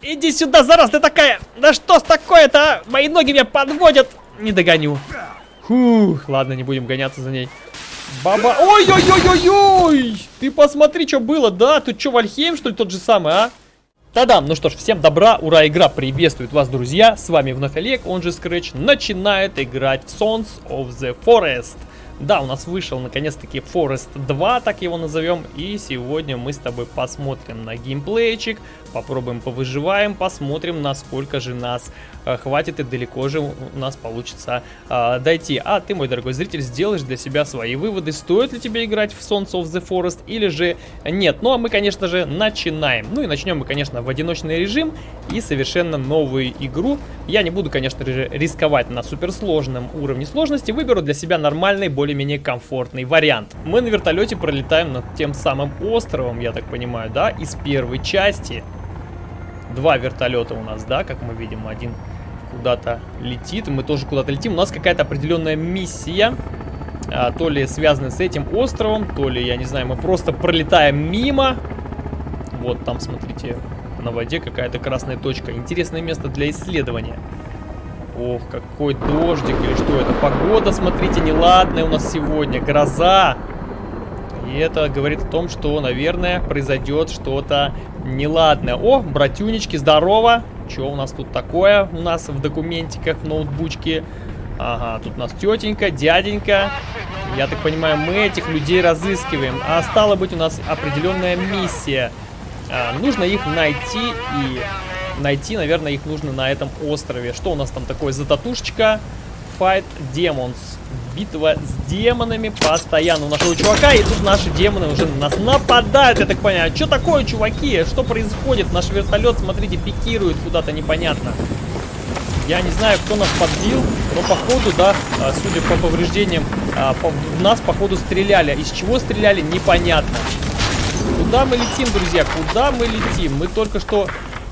Иди сюда, зараз ты такая! Да что с такое-то, а? Мои ноги меня подводят! Не догоню. Фух, ладно, не будем гоняться за ней. Баба... Ой-ой-ой-ой-ой! Ты посмотри, что было, да? Тут что, Вальхейм, что ли, тот же самый, а? Та-дам! Ну что ж, всем добра, ура, игра приветствует вас, друзья! С вами вновь Олег, он же Scratch, начинает играть в Sons of the Forest. Да, у нас вышел наконец-таки Forest 2, так его назовем. И сегодня мы с тобой посмотрим на геймплейчик, попробуем повыживаем, посмотрим, насколько же нас э, хватит и далеко же у нас получится э, дойти. А ты, мой дорогой зритель, сделаешь для себя свои выводы, стоит ли тебе играть в Sons of the Forest или же нет. Ну а мы, конечно же, начинаем. Ну и начнем мы, конечно, в одиночный режим и совершенно новую игру. Я не буду, конечно же, рисковать на суперсложном уровне сложности, выберу для себя нормальный, более более-менее комфортный вариант. Мы на вертолете пролетаем над тем самым островом, я так понимаю, да, из первой части. Два вертолета у нас, да, как мы видим, один куда-то летит, мы тоже куда-то летим. У нас какая-то определенная миссия, а, то ли связанная с этим островом, то ли, я не знаю, мы просто пролетаем мимо. Вот там, смотрите, на воде какая-то красная точка. Интересное место для исследования. Ох, какой дождик или что это? Погода, смотрите, неладная у нас сегодня. Гроза. И это говорит о том, что, наверное, произойдет что-то неладное. О, братюнечки, здорово. Что у нас тут такое? У нас в документиках, в ноутбучке. Ага, тут у нас тетенька, дяденька. Я так понимаю, мы этих людей разыскиваем. А стало быть, у нас определенная миссия. А, нужно их найти и найти, наверное, их нужно на этом острове. Что у нас там такое за татушечка? Fight Demons. Битва с демонами постоянно у нашего чувака. И тут наши демоны уже на нас нападают, я так понимаю. Что такое, чуваки? Что происходит? Наш вертолет, смотрите, пикирует куда-то непонятно. Я не знаю, кто нас подбил, но походу, да, а, судя по повреждениям, а, в нас походу стреляли. Из чего стреляли, непонятно. Куда мы летим, друзья? Куда мы летим? Мы только что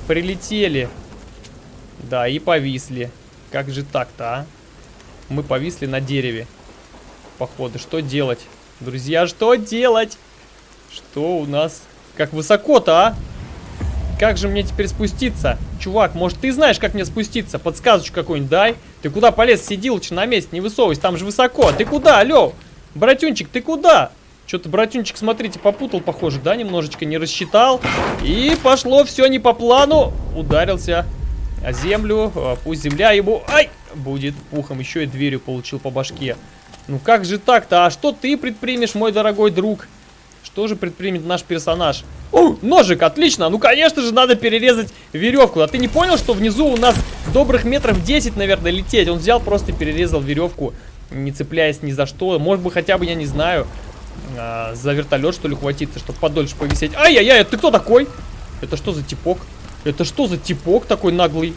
Прилетели. Да, и повисли. Как же так-то, а? Мы повисли на дереве. Походу, что делать? Друзья, что делать? Что у нас? Как высоко-то, а? Как же мне теперь спуститься? Чувак, может ты знаешь, как мне спуститься? Подсказочку какую-нибудь дай. Ты куда полез? Сиди лучше на месте, не высовывайся, там же высоко. Ты куда, алло? Братюнчик, ты куда? Что-то братюнчик, смотрите, попутал, похоже, да, немножечко не рассчитал. И пошло все не по плану. Ударился о землю. А, пусть земля ему, ай, будет пухом. Еще и дверью получил по башке. Ну как же так-то? А что ты предпримешь, мой дорогой друг? Что же предпримет наш персонаж? О, ножик, отлично. Ну, конечно же, надо перерезать веревку. А ты не понял, что внизу у нас добрых метров 10, наверное, лететь? Он взял, просто перерезал веревку, не цепляясь ни за что. Может быть, хотя бы, я не знаю, а, за вертолет, что ли, хватиться, чтобы подольше повисеть. Ай-яй-яй, ты кто такой? Это что за типок? Это что за типок такой наглый?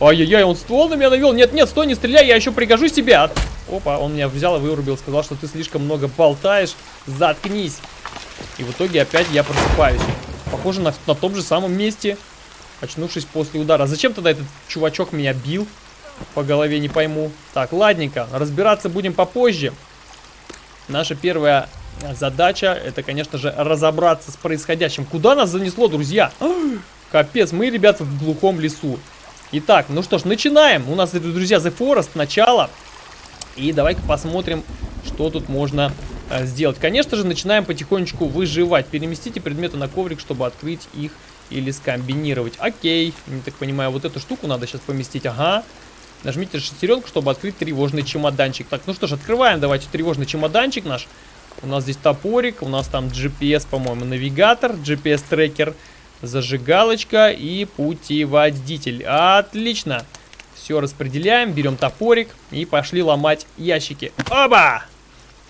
Ай-яй-яй, он ствол на меня навел. Нет, нет, стой, не стреляй, я еще пригожусь тебе. А, опа, он меня взял и вырубил, сказал, что ты слишком много болтаешь. Заткнись. И в итоге опять я просыпаюсь. Похоже на, на том же самом месте, очнувшись после удара. Зачем тогда этот чувачок меня бил? По голове не пойму. Так, ладненько, разбираться будем попозже. Наша первая задача, это, конечно же, разобраться с происходящим. Куда нас занесло, друзья? Капец, мы, ребята, в глухом лесу. Итак, ну что ж, начинаем. У нас, друзья, The Forest, начало. И давай-ка посмотрим, что тут можно э, сделать. Конечно же, начинаем потихонечку выживать. Переместите предметы на коврик, чтобы открыть их или скомбинировать. Окей, не так понимаю, вот эту штуку надо сейчас поместить. Ага. Нажмите шестеренку, чтобы открыть тревожный чемоданчик. Так, ну что ж, открываем давайте тревожный чемоданчик наш. У нас здесь топорик, у нас там GPS, по-моему, навигатор, GPS-трекер, зажигалочка и путеводитель. Отлично! Все распределяем, берем топорик и пошли ломать ящики. Оба!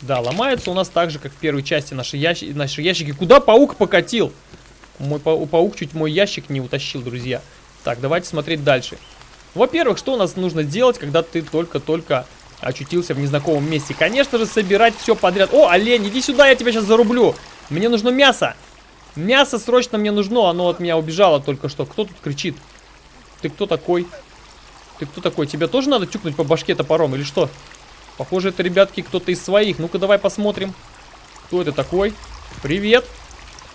Да, ломаются у нас так же, как в первой части наши, ящи наши ящики. Куда паук покатил? Мой па паук чуть мой ящик не утащил, друзья. Так, давайте смотреть дальше. Во-первых, что у нас нужно делать, когда ты только-только очутился в незнакомом месте. Конечно же, собирать все подряд. О, олень, иди сюда, я тебя сейчас зарублю. Мне нужно мясо. Мясо срочно мне нужно, оно от меня убежало только что. Кто тут кричит? Ты кто такой? Ты кто такой? Тебе тоже надо тюкнуть по башке топором или что? Похоже, это, ребятки, кто-то из своих. Ну-ка, давай посмотрим. Кто это такой? Привет.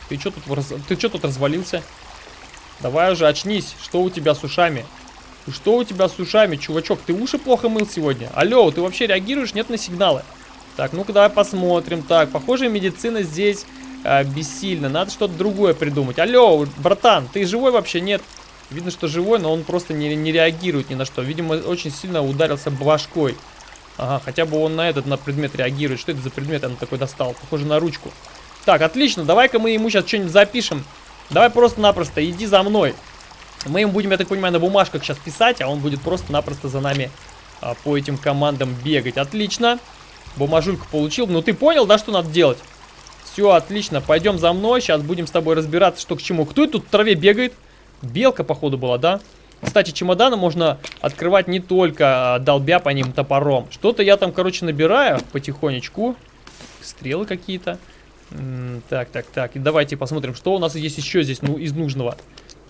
Ты что тут, что тут развалился? Давай уже очнись. Что у тебя с ушами? Что у тебя с ушами, чувачок? Ты уши плохо мыл сегодня? Алло, ты вообще реагируешь? Нет на сигналы? Так, ну-ка давай посмотрим. Так, похоже, медицина здесь э, бессильна. Надо что-то другое придумать. Алло, братан, ты живой вообще? Нет. Видно, что живой, но он просто не, не реагирует ни на что. Видимо, очень сильно ударился башкой. Ага, хотя бы он на этот, на предмет реагирует. Что это за предмет он такой достал? Похоже на ручку. Так, отлично, давай-ка мы ему сейчас что-нибудь запишем. Давай просто-напросто, иди за мной. Мы ему будем, я так понимаю, на бумажках сейчас писать, а он будет просто-напросто за нами а, по этим командам бегать. Отлично. Бумажульку получил. Ну ты понял, да, что надо делать? Все, отлично. Пойдем за мной. Сейчас будем с тобой разбираться, что к чему. Кто тут в траве бегает? Белка, походу, была, да? Кстати, чемоданы можно открывать не только а, долбя по ним топором. Что-то я там, короче, набираю потихонечку. Стрелы какие-то. Так, так, так. И давайте посмотрим, что у нас есть еще здесь ну, из нужного.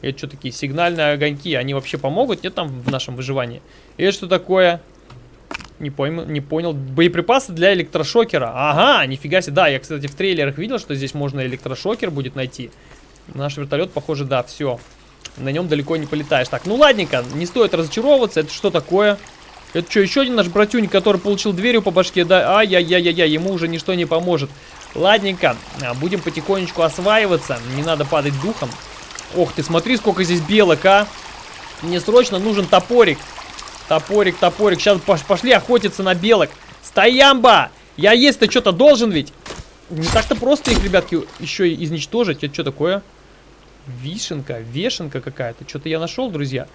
Это что такие? Сигнальные огоньки. Они вообще помогут? Нет там в нашем выживании? Это что такое? Не, пойму, не понял. Боеприпасы для электрошокера. Ага, нифига себе. Да, я, кстати, в трейлерах видел, что здесь можно электрошокер будет найти. Наш вертолет, похоже, да, все. На нем далеко не полетаешь. Так, ну ладненько, не стоит разочаровываться. Это что такое? Это что, еще один наш братюнь, который получил дверью по башке? Да, ай-яй-яй-яй, ему уже ничто не поможет. Ладненько, а, будем потихонечку осваиваться. Не надо падать духом. Ох ты, смотри, сколько здесь белок, а. Мне срочно нужен топорик. Топорик, топорик. Сейчас пошли охотиться на белок. Стоямба! Я есть-то что-то должен ведь. Не так-то просто их, ребятки, еще и изничтожить. Это что такое? Вишенка, вешенка какая-то. Что-то я нашел, друзья.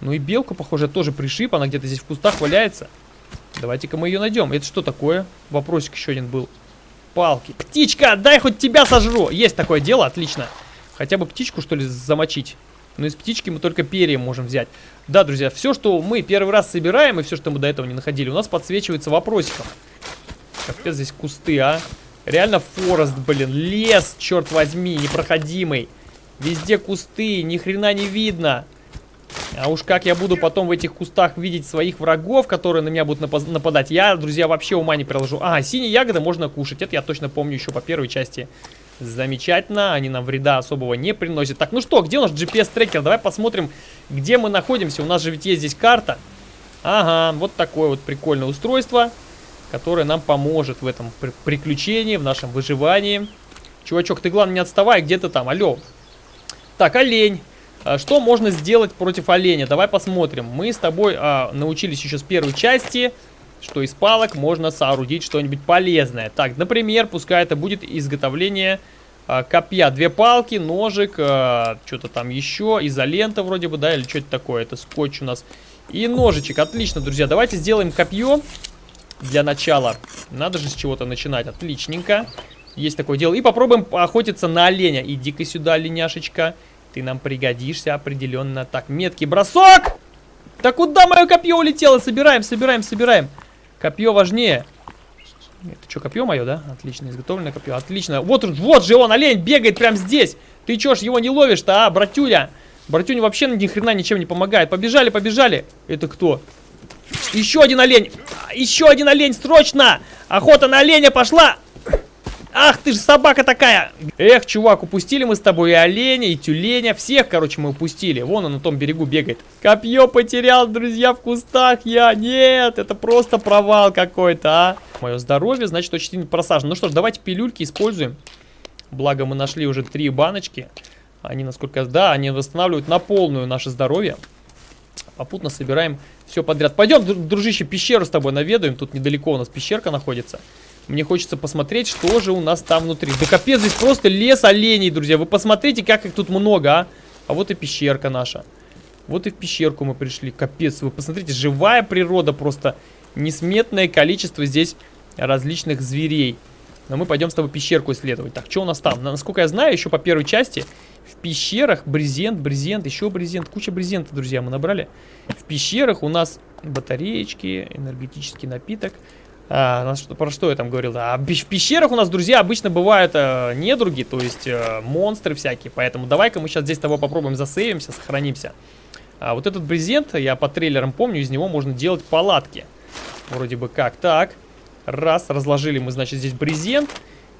Ну и белка, похоже, тоже пришиб. Она где-то здесь в кустах валяется. Давайте-ка мы ее найдем. Это что такое? Вопросик еще один был. Палки. Птичка, дай хоть тебя сожру. Есть такое дело, отлично. Хотя бы птичку, что ли, замочить. Но из птички мы только перья можем взять. Да, друзья, все, что мы первый раз собираем, и все, что мы до этого не находили, у нас подсвечивается вопросиком. Капец, здесь кусты, а. Реально forest, блин, лес, черт возьми, непроходимый. Везде кусты, ни хрена не видно. А уж как я буду потом в этих кустах видеть своих врагов, которые на меня будут нападать, я, друзья, вообще ума не приложу. А, синие ягоды можно кушать, это я точно помню еще по первой части. Замечательно, они нам вреда особого не приносят. Так, ну что, где у нас GPS-трекер? Давай посмотрим, где мы находимся. У нас же ведь есть здесь карта. Ага, вот такое вот прикольное устройство, которое нам поможет в этом приключении, в нашем выживании. Чувачок, ты главное не отставай, где ты там? Алло. Так, олень. А что можно сделать против оленя? Давай посмотрим. Мы с тобой а, научились еще с первой части что из палок можно соорудить что-нибудь полезное. Так, например, пускай это будет изготовление э, копья. Две палки, ножик, э, что-то там еще, изолента вроде бы, да, или что-то такое. Это скотч у нас. И ножичек, отлично, друзья. Давайте сделаем копье для начала. Надо же с чего-то начинать, отличненько. Есть такое дело. И попробуем охотиться на оленя. Иди-ка сюда, оленяшечка. Ты нам пригодишься определенно. Так, меткий бросок! Да куда мое копье улетело? Собираем, собираем, собираем. Копье важнее. Это что, копье мое, да? Отлично, изготовленное копье. Отлично. Вот, вот же он, олень, бегает прямо здесь. Ты чё ж его не ловишь-то, а, братюля? Братюня вообще ни хрена ничем не помогает. Побежали, побежали. Это кто? Еще один олень. Еще один олень, срочно. Охота на оленя пошла. Ах ты же собака такая! Эх, чувак, упустили мы с тобой и оленя, и тюленя. Всех, короче, мы упустили. Вон он на том берегу бегает. Копье потерял, друзья, в кустах я. Нет, это просто провал какой-то, а. Мое здоровье, значит, очень просажено. Ну что ж, давайте пилюльки используем. Благо, мы нашли уже три баночки. Они, насколько... Да, они восстанавливают на полную наше здоровье. Попутно собираем все подряд. Пойдем, дружище, пещеру с тобой наведаем. Тут недалеко у нас пещерка находится. Мне хочется посмотреть, что же у нас там внутри. Да капец, здесь просто лес оленей, друзья. Вы посмотрите, как их тут много, а. А вот и пещерка наша. Вот и в пещерку мы пришли. Капец, вы посмотрите, живая природа просто. Несметное количество здесь различных зверей. Но мы пойдем с тобой пещерку исследовать. Так, что у нас там? Насколько я знаю, еще по первой части в пещерах брезент, брезент, еще брезент. Куча брезента, друзья, мы набрали. В пещерах у нас батареечки, энергетический напиток. А, про что я там говорил? А в пещерах у нас, друзья, обычно бывают э, недруги, то есть э, монстры всякие. Поэтому давай-ка мы сейчас здесь с тобой попробуем засейвимся, сохранимся. А вот этот брезент, я по трейлерам помню, из него можно делать палатки. Вроде бы как. Так, раз, разложили мы, значит, здесь брезент.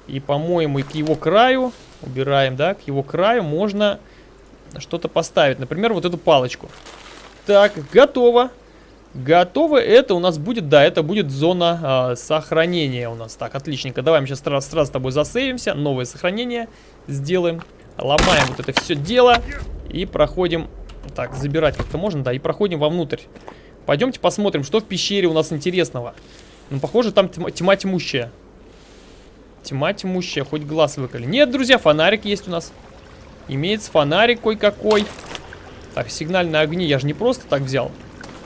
И, по-моему, к его краю, убираем, да, к его краю можно что-то поставить. Например, вот эту палочку. Так, готово. Готово. Это у нас будет, да, это будет зона э, сохранения у нас. Так, отличненько. Давай мы сейчас сразу, сразу с тобой засейвимся. Новое сохранение сделаем. Ломаем вот это все дело. И проходим... Так, забирать как-то можно, да, и проходим вовнутрь. Пойдемте посмотрим, что в пещере у нас интересного. Ну, похоже, там тьма, тьма тьмущая. Тьма тьмущая, хоть глаз выколи. Нет, друзья, фонарик есть у нас. Имеется фонарик кой-какой. Так, сигнальные огни я же не просто так взял.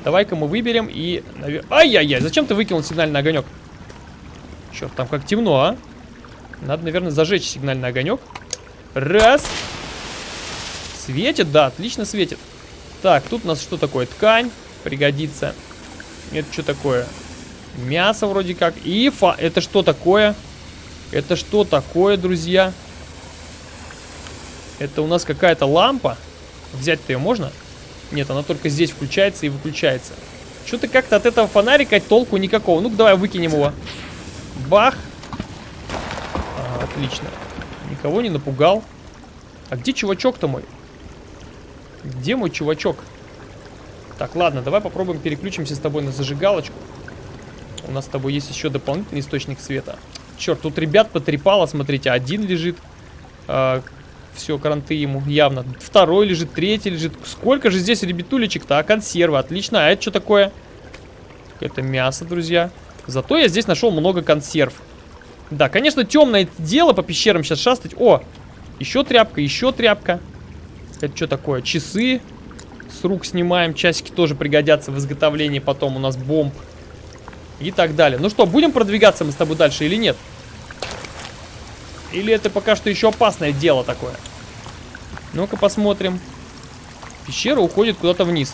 Давай-ка мы выберем и... Ай-яй-яй, зачем ты выкинул сигнальный огонек? Черт, там как темно, а? Надо, наверное, зажечь сигнальный огонек. Раз. Светит? Да, отлично светит. Так, тут у нас что такое? Ткань. Пригодится. Это что такое? Мясо вроде как. И фа... Это что такое? Это что такое, друзья? Это у нас какая-то лампа. Взять-то ее можно? Нет, она только здесь включается и выключается. Что-то как-то от этого фонарика толку никакого. Ну-ка, давай выкинем его. Бах. А, отлично. Никого не напугал. А где чувачок-то мой? Где мой чувачок? Так, ладно, давай попробуем переключимся с тобой на зажигалочку. У нас с тобой есть еще дополнительный источник света. Черт, тут ребят потрепало, смотрите, один лежит. А, все, кранты ему явно. Второй лежит, третий лежит. Сколько же здесь ребятулечек-то? А, консервы, отлично. А это что такое? Это мясо, друзья. Зато я здесь нашел много консерв. Да, конечно, темное дело по пещерам сейчас шастать. О, еще тряпка, еще тряпка. Это что такое? Часы. С рук снимаем. Часики тоже пригодятся в изготовлении потом у нас бомб. И так далее. Ну что, будем продвигаться мы с тобой дальше или нет? Или это пока что еще опасное дело такое? Ну-ка посмотрим. Пещера уходит куда-то вниз.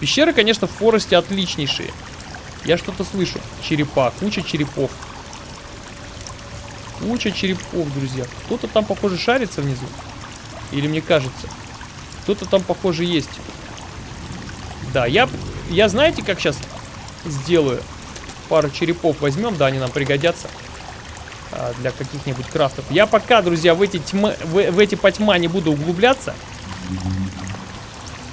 Пещеры, конечно, в Форесте отличнейшие. Я что-то слышу. Черепа, куча черепов. Куча черепов, друзья. Кто-то там, похоже, шарится внизу. Или мне кажется. Кто-то там, похоже, есть. Да, я, я знаете, как сейчас сделаю? Пару черепов возьмем, да, они нам пригодятся. А, для каких-нибудь крафтов. Я пока, друзья, в эти, тьмы, в, в эти потьма не буду углубляться.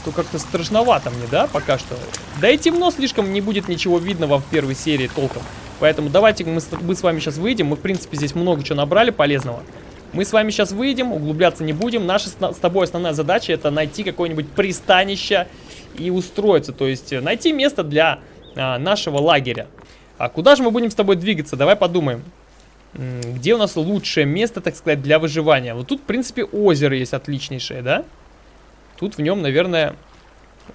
То как-то страшновато мне, да, пока что. Да и темно слишком, не будет ничего видного в первой серии толком. Поэтому давайте мы, мы с вами сейчас выйдем. Мы, в принципе, здесь много чего набрали полезного. Мы с вами сейчас выйдем, углубляться не будем. Наша с тобой основная задача это найти какое-нибудь пристанище и устроиться. То есть э, найти место для а, нашего лагеря. А куда же мы будем с тобой двигаться? Давай подумаем. Где у нас лучшее место, так сказать, для выживания? Вот тут, в принципе, озеро есть отличнейшее, да? Тут в нем, наверное,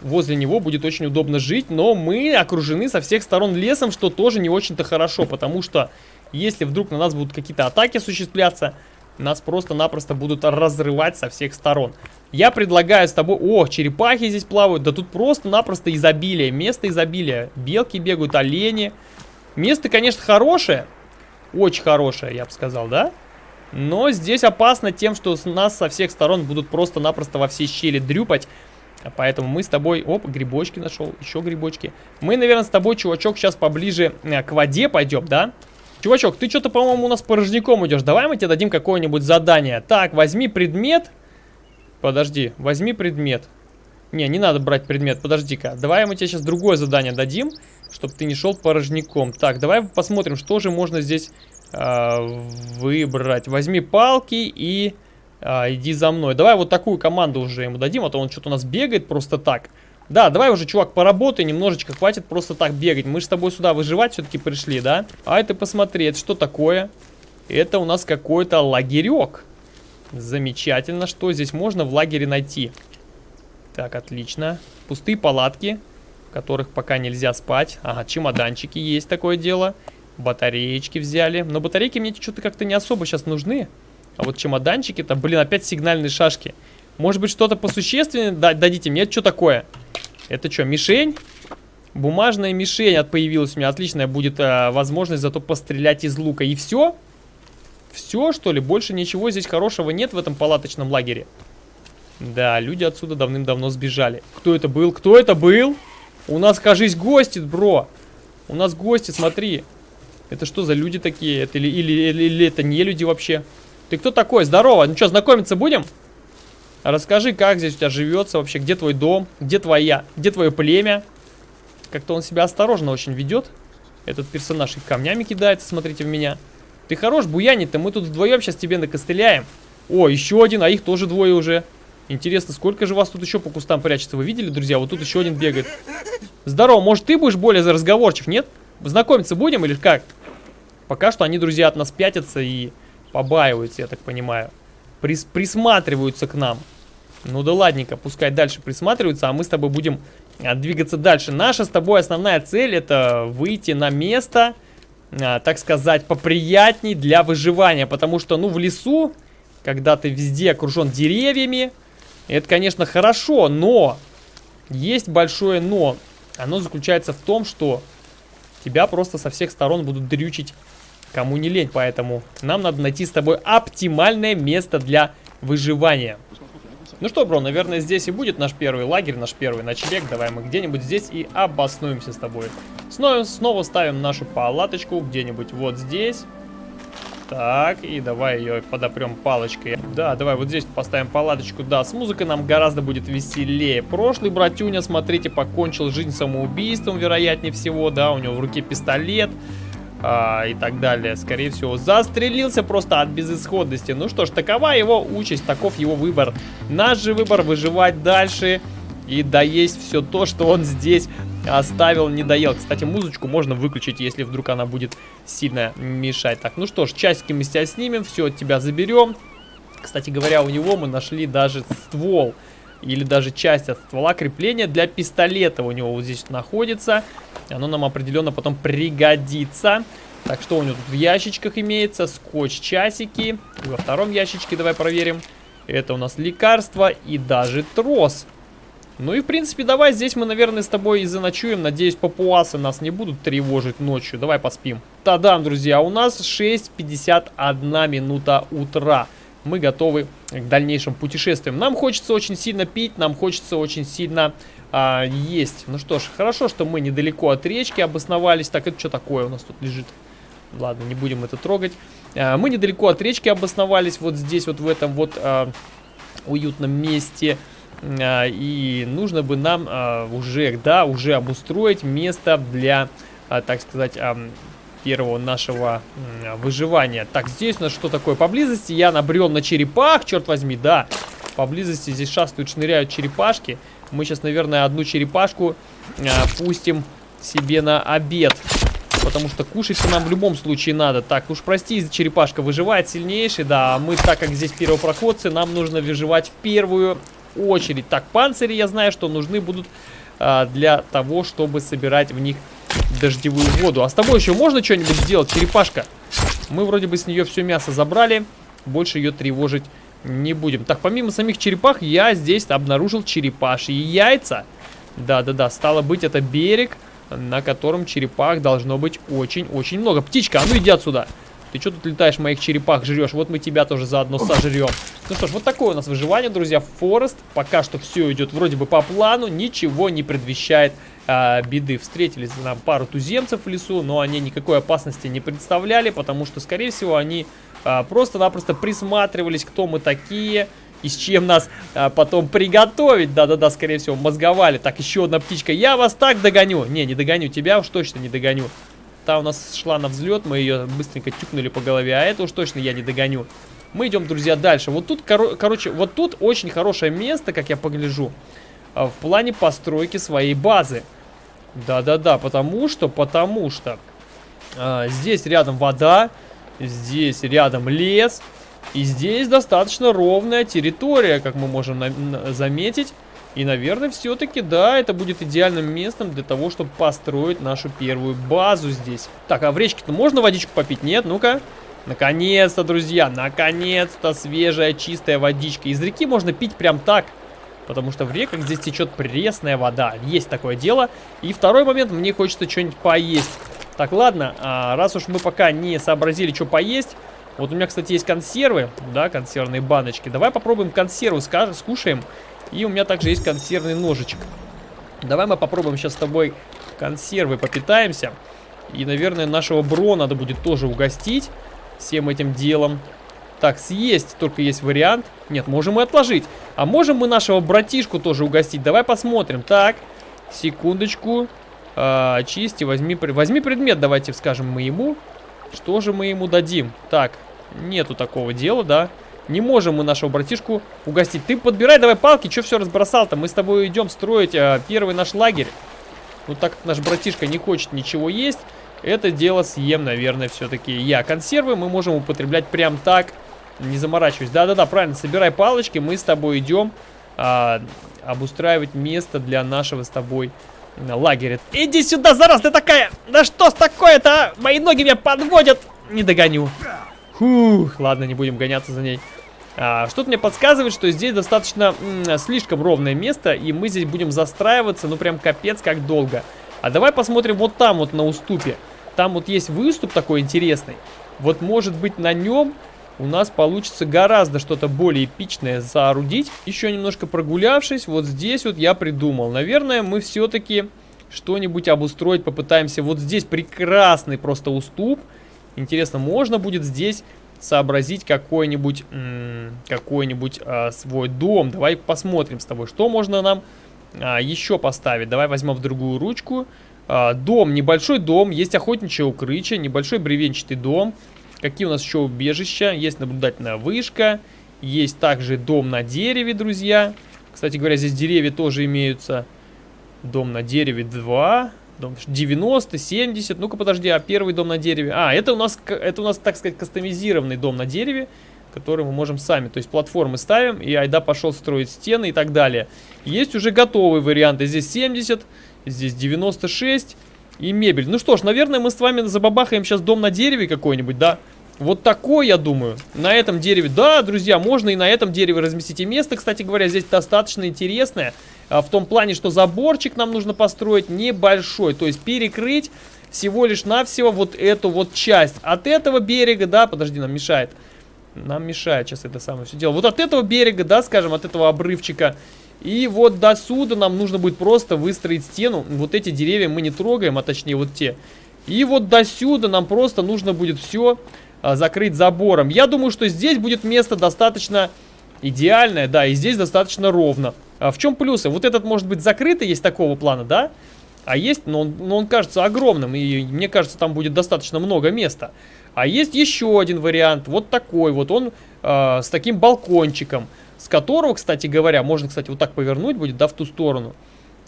возле него будет очень удобно жить, но мы окружены со всех сторон лесом, что тоже не очень-то хорошо, потому что если вдруг на нас будут какие-то атаки осуществляться, нас просто-напросто будут разрывать со всех сторон. Я предлагаю с тобой... О, черепахи здесь плавают. Да тут просто-напросто изобилие. Место изобилия. Белки бегают, олени. Место, конечно, хорошее. Очень хорошее, я бы сказал, да? Но здесь опасно тем, что нас со всех сторон будут просто-напросто во все щели дрюпать. Поэтому мы с тобой... Оп, грибочки нашел. Еще грибочки. Мы, наверное, с тобой, чувачок, сейчас поближе э, к воде пойдем, да? Чувачок, ты что-то, по-моему, у нас порожняком идешь. Давай мы тебе дадим какое-нибудь задание. Так, возьми предмет. Подожди, возьми предмет. Не, не надо брать предмет, подожди-ка. Давай мы тебе сейчас другое задание дадим, чтобы ты не шел порожняком. Так, давай посмотрим, что же можно здесь э, выбрать. Возьми палки и э, иди за мной. Давай вот такую команду уже ему дадим, а то он что-то у нас бегает просто так. Да, давай уже, чувак, поработай немножечко, хватит просто так бегать. Мы же с тобой сюда выживать все-таки пришли, да? А это посмотри, это что такое? Это у нас какой-то лагерек. Замечательно, что здесь можно в лагере найти? Так, отлично. Пустые палатки, которых пока нельзя спать. Ага, чемоданчики есть такое дело. Батареечки взяли. Но батарейки мне что-то как-то не особо сейчас нужны. А вот чемоданчики-то, блин, опять сигнальные шашки. Может быть, что-то посущественнее дадите мне? Это что такое? Это что, мишень? Бумажная мишень от появилась у меня. Отличная будет э, возможность зато пострелять из лука. И все? Все, что ли? Больше ничего здесь хорошего нет в этом палаточном лагере. Да, люди отсюда давным-давно сбежали. Кто это был? Кто это был? У нас, кажись, гости, бро. У нас гости, смотри. Это что за люди такие? Это или, или, или, или это не люди вообще? Ты кто такой? Здорово. Ну что, знакомиться будем? Расскажи, как здесь у тебя живется вообще, где твой дом, где твоя, где твое племя. Как-то он себя осторожно очень ведет. Этот персонаж и камнями кидается, смотрите в меня. Ты хорош, буянить-то, мы тут вдвоем сейчас тебе накостыляем. О, еще один, а их тоже двое уже. Интересно, сколько же вас тут еще по кустам прячется? Вы видели, друзья? Вот тут еще один бегает. Здорово, может ты будешь более разговорчив, нет? Знакомиться будем или как? Пока что они, друзья, от нас пятятся и побаиваются, я так понимаю. Прис присматриваются к нам. Ну да ладненько, пускай дальше присматриваются, а мы с тобой будем а, двигаться дальше. Наша с тобой основная цель это выйти на место, а, так сказать, поприятней для выживания. Потому что, ну, в лесу, когда ты везде окружен деревьями, это, конечно, хорошо, но есть большое но. Оно заключается в том, что тебя просто со всех сторон будут дрючить кому не лень. Поэтому нам надо найти с тобой оптимальное место для выживания. Ну что, бро, наверное, здесь и будет наш первый лагерь, наш первый ночлег. Давай мы где-нибудь здесь и обоснуемся с тобой. Снова, снова ставим нашу палаточку где-нибудь вот здесь. Так, и давай ее подопрем палочкой. Да, давай вот здесь поставим палаточку. Да, с музыкой нам гораздо будет веселее. Прошлый братюня, смотрите, покончил жизнь самоубийством, вероятнее всего. Да, у него в руке пистолет а, и так далее. Скорее всего, застрелился просто от безысходности. Ну что ж, такова его участь, таков его выбор. Наш же выбор выживать дальше и доесть все то, что он здесь оставил, не доел. Кстати, музычку можно выключить, если вдруг она будет сильно мешать. Так, ну что ж, часики мы с тебя снимем, все от тебя заберем. Кстати говоря, у него мы нашли даже ствол или даже часть от ствола крепления для пистолета у него вот здесь находится. Оно нам определенно потом пригодится. Так, что у него тут в ящичках имеется? Скотч-часики. И во втором ящичке давай проверим. Это у нас лекарство и даже трос. Ну и, в принципе, давай здесь мы, наверное, с тобой и заночуем. Надеюсь, папуасы нас не будут тревожить ночью. Давай поспим. Та-дам, друзья, у нас 6.51 минута утра. Мы готовы к дальнейшим путешествиям. Нам хочется очень сильно пить, нам хочется очень сильно а, есть. Ну что ж, хорошо, что мы недалеко от речки обосновались. Так, это что такое у нас тут лежит? Ладно, не будем это трогать. А, мы недалеко от речки обосновались, вот здесь, вот в этом вот а, уютном месте. И нужно бы нам а, уже, да, уже обустроить место для, а, так сказать, первого нашего выживания. Так, здесь у нас что такое? Поблизости я набрел на черепах, черт возьми, да. Поблизости здесь шастают, шныряют черепашки. Мы сейчас, наверное, одну черепашку пустим себе на обед. Потому что кушать нам в любом случае надо. Так, уж прости, черепашка выживает сильнейший, да. А мы, так как здесь первопроходцы, нам нужно выживать в первую очередь. Так, панцири я знаю, что нужны будут а, для того, чтобы собирать в них дождевую воду. А с тобой еще можно что-нибудь сделать, черепашка? Мы вроде бы с нее все мясо забрали. Больше ее тревожить не будем. Так, помимо самих черепах, я здесь обнаружил черепашьи яйца. Да-да-да, стало быть, это берег, на котором черепах должно быть очень-очень много. Птичка, а ну иди отсюда. Ты что тут летаешь, моих черепах жрешь? Вот мы тебя тоже заодно сожрем. Ну что ж, вот такое у нас выживание, друзья. Форест. Пока что все идет вроде бы по плану. Ничего не предвещает а, беды. Встретились нам пару туземцев в лесу, но они никакой опасности не представляли, потому что, скорее всего, они а, просто-напросто присматривались, кто мы такие и с чем нас а, потом приготовить. Да-да-да, скорее всего, мозговали. Так, еще одна птичка. Я вас так догоню. Не, не догоню тебя, уж точно не догоню. Та у нас шла на взлет, мы ее быстренько тюкнули по голове, а это уж точно я не догоню. Мы идем, друзья, дальше. Вот тут, кор короче, вот тут очень хорошее место, как я погляжу, а, в плане постройки своей базы. Да-да-да, потому что, потому что а, здесь рядом вода, здесь рядом лес, и здесь достаточно ровная территория, как мы можем заметить. И, наверное, все-таки, да, это будет идеальным местом для того, чтобы построить нашу первую базу здесь. Так, а в речке-то можно водичку попить? Нет? Ну-ка. Наконец-то, друзья, наконец-то свежая, чистая водичка. Из реки можно пить прям так. Потому что в реках здесь течет пресная вода. Есть такое дело. И второй момент, мне хочется что-нибудь поесть. Так, ладно, а, раз уж мы пока не сообразили, что поесть... Вот у меня, кстати, есть консервы, да, консервные баночки. Давай попробуем консервы, скажем, скушаем. И у меня также есть консервный ножичек. Давай мы попробуем сейчас с тобой консервы попитаемся. И, наверное, нашего бро надо будет тоже угостить всем этим делом. Так, съесть только есть вариант. Нет, можем и отложить. А можем мы нашего братишку тоже угостить? Давай посмотрим. Так, секундочку. А, чисти, возьми, возьми предмет, давайте скажем мы ему. Что же мы ему дадим? Так, нету такого дела, да? Не можем мы нашего братишку угостить. Ты подбирай давай палки, что все разбросал-то? Мы с тобой идем строить а, первый наш лагерь. Ну, так как наш братишка не хочет ничего есть, это дело съем, наверное, все-таки я. Консервы мы можем употреблять прям так, не заморачиваясь. Да-да-да, правильно, собирай палочки, мы с тобой идем а, обустраивать место для нашего с тобой лагеря. Иди сюда, зараз ты такая! Да что с такое-то, а? Мои ноги меня подводят! Не догоню. Фух, ладно, не будем гоняться за ней. А, Что-то мне подсказывает, что здесь достаточно слишком ровное место, и мы здесь будем застраиваться, ну прям капец как долго. А давай посмотрим вот там вот на уступе. Там вот есть выступ такой интересный. Вот может быть на нем у нас получится гораздо что-то более эпичное соорудить. Еще немножко прогулявшись, вот здесь вот я придумал. Наверное, мы все-таки что-нибудь обустроить попытаемся. Вот здесь прекрасный просто уступ. Интересно, можно будет здесь сообразить какой-нибудь какой-нибудь а, свой дом. Давай посмотрим с тобой, что можно нам а, еще поставить. Давай возьмем в другую ручку. А, дом, небольшой дом, есть охотничье укрытие, небольшой бревенчатый дом. Какие у нас еще убежища? Есть наблюдательная вышка, есть также дом на дереве, друзья. Кстати говоря, здесь деревья тоже имеются. Дом на дереве 2, дом 90, 70. Ну-ка, подожди, а первый дом на дереве? А, это у нас, это у нас, так сказать, кастомизированный дом на дереве который мы можем сами. То есть платформы ставим, и айда пошел строить стены и так далее. Есть уже готовые варианты. Здесь 70, здесь 96 и мебель. Ну что ж, наверное, мы с вами забабахаем сейчас дом на дереве какой-нибудь, да? Вот такой, я думаю. На этом дереве, да, друзья, можно и на этом дереве разместить. И место, кстати говоря, здесь достаточно интересное. А, в том плане, что заборчик нам нужно построить небольшой. То есть перекрыть всего лишь навсего вот эту вот часть. От этого берега, да, подожди, нам мешает нам мешает сейчас это самое все дело. Вот от этого берега, да, скажем, от этого обрывчика. И вот до сюда нам нужно будет просто выстроить стену. Вот эти деревья мы не трогаем, а точнее вот те. И вот до сюда нам просто нужно будет все закрыть забором. Я думаю, что здесь будет место достаточно идеальное, да, и здесь достаточно ровно. А в чем плюсы? Вот этот может быть закрытый, есть такого плана, да? А есть, но он, но он кажется огромным, и мне кажется, там будет достаточно много места. А есть еще один вариант, вот такой вот, он э, с таким балкончиком, с которого, кстати говоря, можно, кстати, вот так повернуть будет, да, в ту сторону,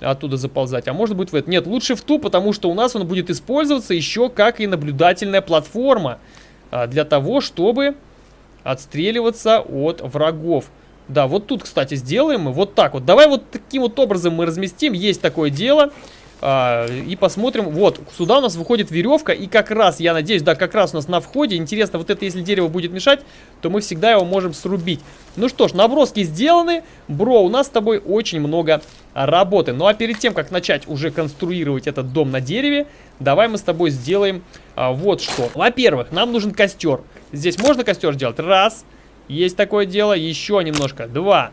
оттуда заползать, а может быть в это. Нет, лучше в ту, потому что у нас он будет использоваться еще как и наблюдательная платформа для того, чтобы отстреливаться от врагов. Да, вот тут, кстати, сделаем мы вот так вот. Давай вот таким вот образом мы разместим, есть такое дело. А, и посмотрим. Вот, сюда у нас выходит веревка. И как раз, я надеюсь, да, как раз у нас на входе. Интересно, вот это, если дерево будет мешать, то мы всегда его можем срубить. Ну что ж, наброски сделаны. Бро, у нас с тобой очень много работы. Ну а перед тем, как начать уже конструировать этот дом на дереве, давай мы с тобой сделаем а, вот что. Во-первых, нам нужен костер. Здесь можно костер сделать? Раз. Есть такое дело. Еще немножко. Два.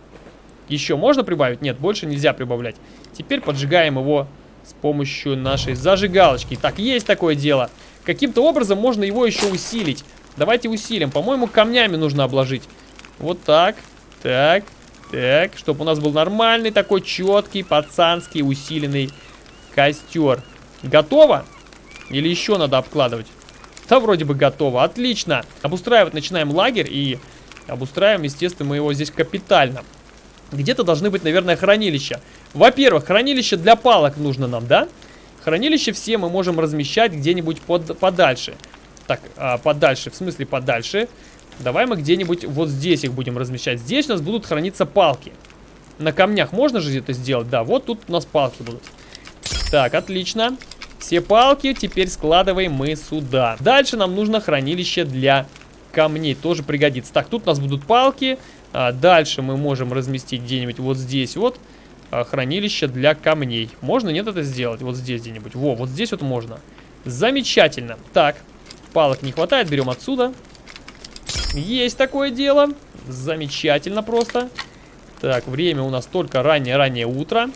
Еще можно прибавить? Нет, больше нельзя прибавлять. Теперь поджигаем его с помощью нашей зажигалочки. Так, есть такое дело. Каким-то образом можно его еще усилить. Давайте усилим. По-моему, камнями нужно обложить. Вот так, так, так. Чтобы у нас был нормальный такой четкий, пацанский, усиленный костер. Готово? Или еще надо обкладывать? Да, вроде бы готово. Отлично. Обустраивать начинаем лагерь и обустраиваем, естественно, мы его здесь капитально. Где-то должны быть, наверное, хранилища. Во-первых, хранилище для палок нужно нам, да? Хранилище все мы можем размещать где-нибудь под, подальше. Так, а, подальше, в смысле подальше. Давай мы где-нибудь вот здесь их будем размещать. Здесь у нас будут храниться палки. На камнях можно же это сделать? Да, вот тут у нас палки будут. Так, отлично. Все палки теперь складываем мы сюда. Дальше нам нужно хранилище для камней. Тоже пригодится. Так, тут у нас будут палки. А дальше мы можем разместить где-нибудь вот здесь вот. А, хранилище для камней. Можно, нет, это сделать? Вот здесь где-нибудь. Во, вот здесь вот можно. Замечательно. Так, палок не хватает, берем отсюда. Есть такое дело. Замечательно просто. Так, время у нас только раннее-раннее утро.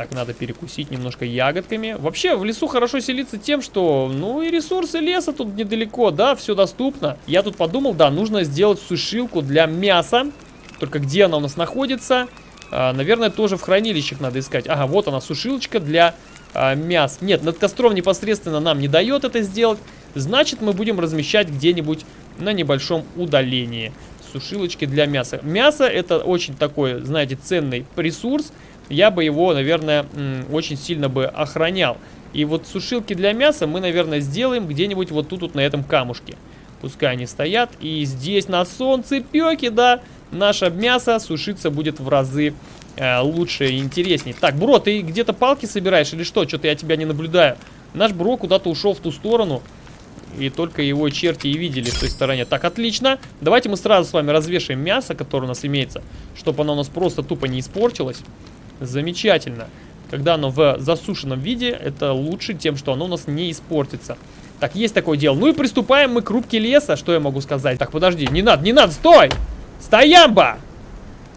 Так, надо перекусить немножко ягодками. Вообще, в лесу хорошо селиться тем, что, ну, и ресурсы леса тут недалеко, да, все доступно. Я тут подумал, да, нужно сделать сушилку для мяса. Только где она у нас находится? А, наверное, тоже в хранилищах надо искать. Ага, вот она, сушилочка для а, мяса. Нет, над костром непосредственно нам не дает это сделать. Значит, мы будем размещать где-нибудь на небольшом удалении. Сушилочки для мяса. Мясо это очень такой, знаете, ценный ресурс я бы его, наверное, очень сильно бы охранял. И вот сушилки для мяса мы, наверное, сделаем где-нибудь вот тут вот на этом камушке. Пускай они стоят. И здесь на солнце пеки, да, наше мясо сушиться будет в разы э, лучше и интереснее. Так, Бро, ты где-то палки собираешь или что? Что-то я тебя не наблюдаю. Наш Бро куда-то ушел в ту сторону. И только его черти и видели в той стороне. Так, отлично. Давайте мы сразу с вами развешаем мясо, которое у нас имеется. Чтобы оно у нас просто тупо не испортилось. Замечательно. Когда оно в засушенном виде, это лучше тем, что оно у нас не испортится. Так, есть такое дело. Ну и приступаем мы к рубке леса. Что я могу сказать? Так, подожди, не надо, не надо, стой! Стоямба!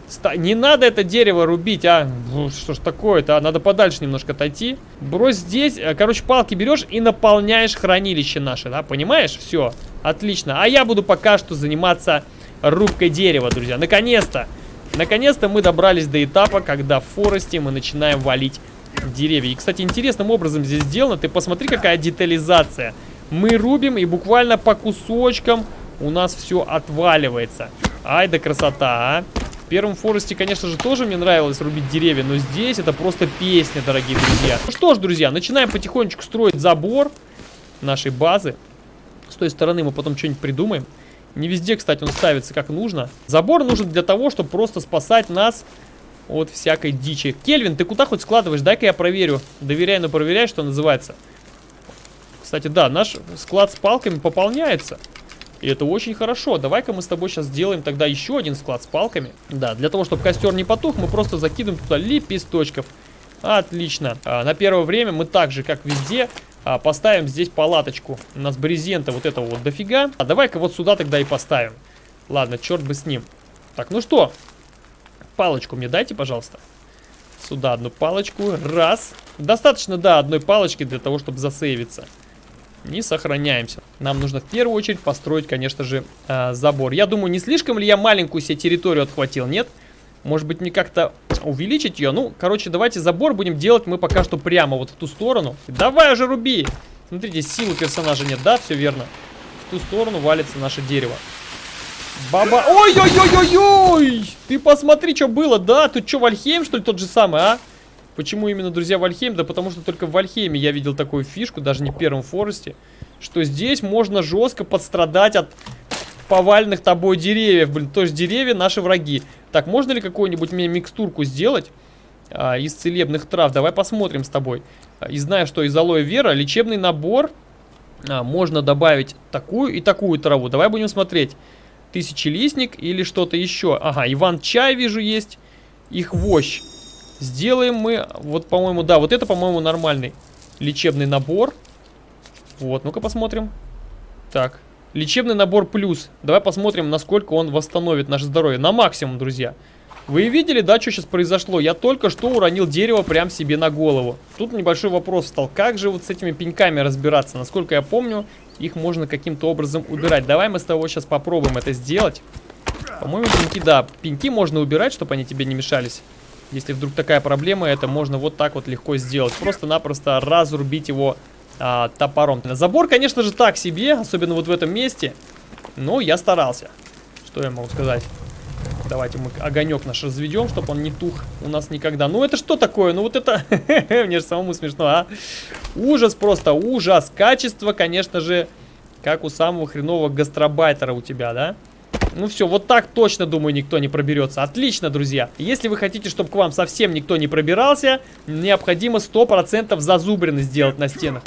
Сто... Не надо это дерево рубить, а? Ну, что ж такое-то, а? Надо подальше немножко отойти. Брось здесь. Э, короче, палки берешь и наполняешь хранилище наше, да? Понимаешь? Все, отлично. А я буду пока что заниматься рубкой дерева, друзья. Наконец-то! Наконец-то мы добрались до этапа, когда в форесте мы начинаем валить деревья. И, кстати, интересным образом здесь сделано. Ты посмотри, какая детализация. Мы рубим, и буквально по кусочкам у нас все отваливается. Ай да красота, а! В первом форесте, конечно же, тоже мне нравилось рубить деревья, но здесь это просто песня, дорогие друзья. Ну что ж, друзья, начинаем потихонечку строить забор нашей базы. С той стороны мы потом что-нибудь придумаем. Не везде, кстати, он ставится как нужно. Забор нужен для того, чтобы просто спасать нас от всякой дичи. Кельвин, ты куда хоть складываешь? Дай-ка я проверю. Доверяй, но проверяй, что называется. Кстати, да, наш склад с палками пополняется. И это очень хорошо. Давай-ка мы с тобой сейчас сделаем тогда еще один склад с палками. Да, для того, чтобы костер не потух, мы просто закидываем туда лепесточков. Отлично. А, на первое время мы так же, как везде, а, поставим здесь палаточку. У нас брезента вот этого вот дофига. А давай-ка вот сюда тогда и поставим. Ладно, черт бы с ним. Так, ну что? Палочку мне дайте, пожалуйста. Сюда одну палочку. Раз. Достаточно, да, одной палочки для того, чтобы засейвиться. Не сохраняемся. Нам нужно в первую очередь построить, конечно же, э, забор. Я думаю, не слишком ли я маленькую себе территорию отхватил, нет? Нет. Может быть, мне как-то увеличить ее? Ну, короче, давайте забор будем делать мы пока что прямо вот в ту сторону. Давай уже руби! Смотрите, силы персонажа нет, да? Все верно. В ту сторону валится наше дерево. Баба... Ой-ой-ой-ой-ой! Ты посмотри, что было, да? Тут что, Вальхейм, что ли, тот же самый, а? Почему именно, друзья, Вальхейм? Да потому что только в Вальхейме я видел такую фишку, даже не в первом Форесте, что здесь можно жестко подстрадать от поваленных тобой деревьев, блин. То есть деревья наши враги. Так, можно ли какую-нибудь мне микстурку сделать а, из целебных трав? Давай посмотрим с тобой. А, и знаю, что из алоэ вера лечебный набор а, можно добавить такую и такую траву. Давай будем смотреть. Тысячелистник или что-то еще. Ага, Иван-чай вижу есть. Их вощь. Сделаем мы, вот, по-моему, да, вот это, по-моему, нормальный лечебный набор. Вот, ну-ка посмотрим. Так, Лечебный набор плюс. Давай посмотрим, насколько он восстановит наше здоровье. На максимум, друзья. Вы видели, да, что сейчас произошло? Я только что уронил дерево прям себе на голову. Тут небольшой вопрос стал. Как же вот с этими пеньками разбираться? Насколько я помню, их можно каким-то образом убирать. Давай мы с тобой сейчас попробуем это сделать. По-моему, пеньки, да, пеньки можно убирать, чтобы они тебе не мешались. Если вдруг такая проблема, это можно вот так вот легко сделать. Просто-напросто разрубить его а, топором. Забор, конечно же, так себе, особенно вот в этом месте. Но я старался. Что я могу сказать? Давайте мы огонек наш разведем, чтобы он не тух у нас никогда. Ну это что такое? Ну вот это... Мне же самому смешно, а? Ужас просто, ужас. Качество, конечно же, как у самого хренового гастробайтера у тебя, да? Ну все, вот так точно, думаю, никто не проберется. Отлично, друзья. Если вы хотите, чтобы к вам совсем никто не пробирался, необходимо 100% зазубрины сделать на стенах.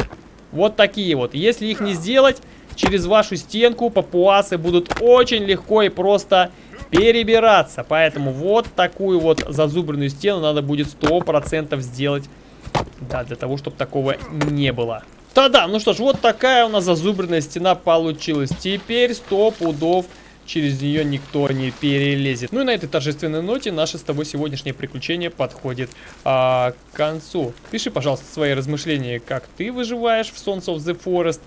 Вот такие вот. Если их не сделать, через вашу стенку папуасы будут очень легко и просто перебираться. Поэтому вот такую вот зазубренную стену надо будет 100% сделать. Да, для того, чтобы такого не было. Да-да, ну что ж, вот такая у нас зазубренная стена получилась. Теперь 100 пудов через нее никто не перелезет. Ну и на этой торжественной ноте наше с тобой сегодняшнее приключение подходит а, к концу. Пиши, пожалуйста, свои размышления, как ты выживаешь в Sons of the Forest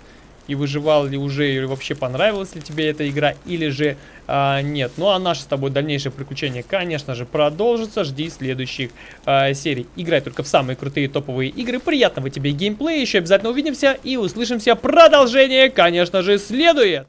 и выживал ли уже, или вообще понравилась ли тебе эта игра, или же а, нет. Ну а наше с тобой дальнейшее приключение, конечно же, продолжится. Жди следующих а, серий. Играй только в самые крутые топовые игры. Приятного тебе геймплея. Еще обязательно увидимся и услышимся. Продолжение, конечно же, следует.